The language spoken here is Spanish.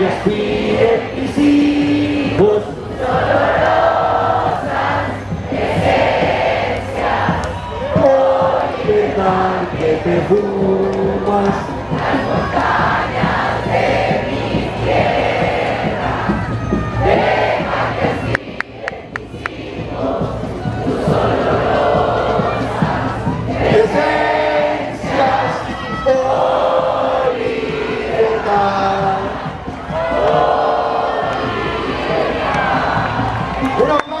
y así de mis hijos. Dolorosa esencia, oye que te fumas. Las montañas de mi tierra, deja que así de mis hijos, tus dolorosas esencias, hoy 올라옵니다.